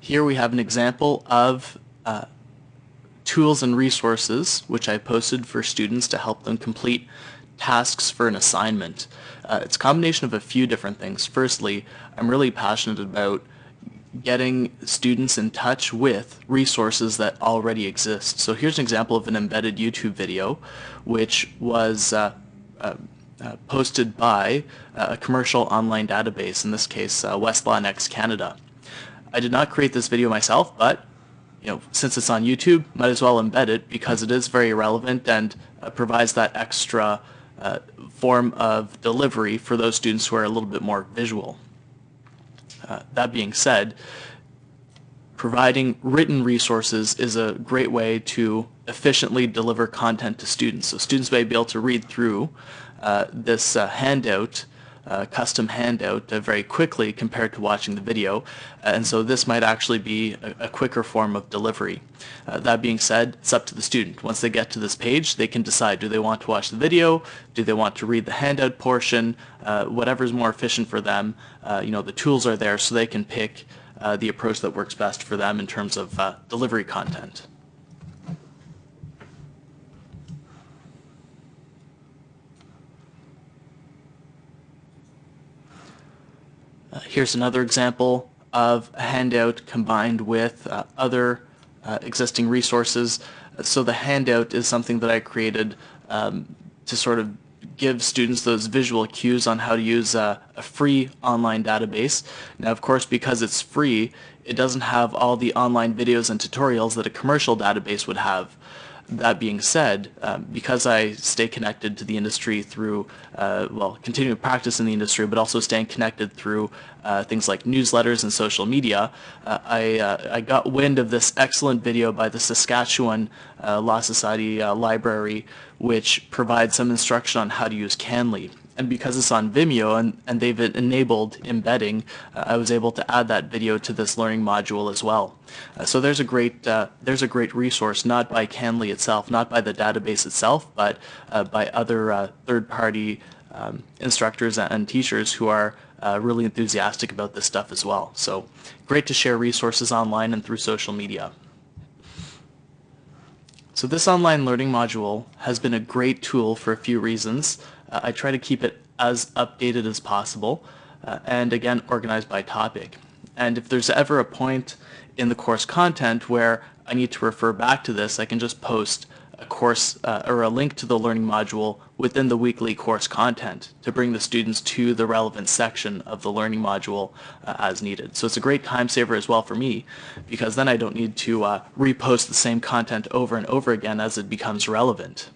Here we have an example of uh, tools and resources which I posted for students to help them complete tasks for an assignment. Uh, it's a combination of a few different things. Firstly, I'm really passionate about getting students in touch with resources that already exist. So here's an example of an embedded YouTube video which was uh, uh, uh, posted by uh, a commercial online database, in this case uh, Westlaw Next Canada. I did not create this video myself, but you know, since it's on YouTube, might as well embed it because it is very relevant and uh, provides that extra uh, form of delivery for those students who are a little bit more visual. Uh, that being said, providing written resources is a great way to efficiently deliver content to students. So students may be able to read through uh, this uh, handout uh, custom handout uh, very quickly compared to watching the video. And so this might actually be a, a quicker form of delivery. Uh, that being said, it's up to the student. Once they get to this page, they can decide, do they want to watch the video? Do they want to read the handout portion? Uh, whatever is more efficient for them. Uh, you know, the tools are there so they can pick uh, the approach that works best for them in terms of delivery content. Uh, here's another example of a handout combined with uh, other uh, existing resources. So the handout is something that I created um, to sort of give students those visual cues on how to use a, a, free online database. Now, of course, because it's free, it doesn't have all the online videos and tutorials that a commercial database would have that being said, um, because I stay connected to the industry through, uh, well, continuing to practice in the industry, but also staying connected through uh, things like newsletters and social media, uh, I, uh, I got wind of this excellent video by the Saskatchewan uh, Law Society uh, Library, which provides some instruction on how to use CanLII and because it's on Vimeo and, and they've enabled embedding, uh, I was able to add that video to this learning module as well. Uh, so there's a great uh, there's a great resource, not by CanLII itself, not by the database itself, but uh, by other uh, third-party um, instructors and teachers who are uh, really enthusiastic about this stuff as well. So great to share resources online and through social media. So this online learning module has been a great tool for a few reasons. I try to keep it as updated as possible uh, and again organized by topic. And if there's ever a point in the course content where I need to refer back to this, I can just post a course uh, or a link to the learning module within the weekly course content to bring the students to the relevant section of the learning module uh, as needed. So it's a great time saver as well for me because then I don't need to uh, repost the same content over and over again as it becomes relevant.